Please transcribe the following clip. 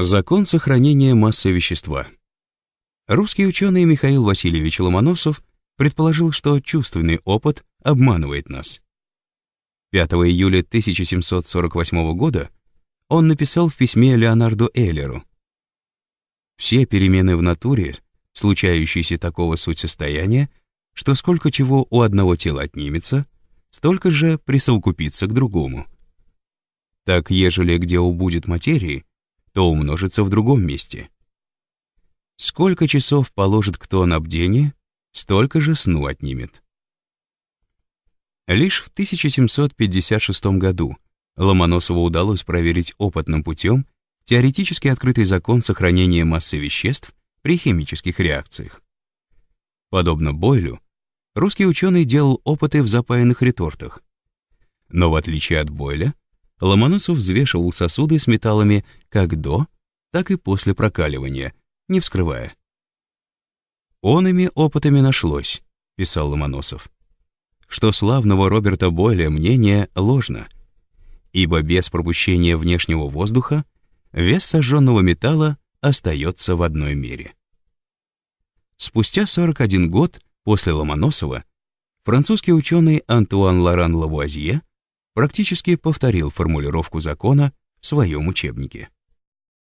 Закон сохранения массы вещества. Русский ученый Михаил Васильевич Ломоносов предположил, что чувственный опыт обманывает нас. 5 июля 1748 года он написал в письме Леонарду Эйлеру «Все перемены в натуре, случающиеся такого суть состояния, что сколько чего у одного тела отнимется, столько же присовокупится к другому. Так, ежели где убудет материи, то умножится в другом месте. Сколько часов положит кто на бдение, столько же сну отнимет. Лишь в 1756 году Ломоносову удалось проверить опытным путем теоретически открытый закон сохранения массы веществ при химических реакциях. Подобно Бойлю, русский ученый делал опыты в запаянных ретортах. Но в отличие от Бойля, Ломоносов взвешивал сосуды с металлами как до, так и после прокаливания, не вскрывая. «Он ими опытами нашлось», — писал Ломоносов, что славного Роберта Бойля мнение ложно, ибо без пропущения внешнего воздуха вес сожженного металла остается в одной мере. Спустя 41 год после Ломоносова французский ученый Антуан Лоран Лавуазье практически повторил формулировку закона в своем учебнике.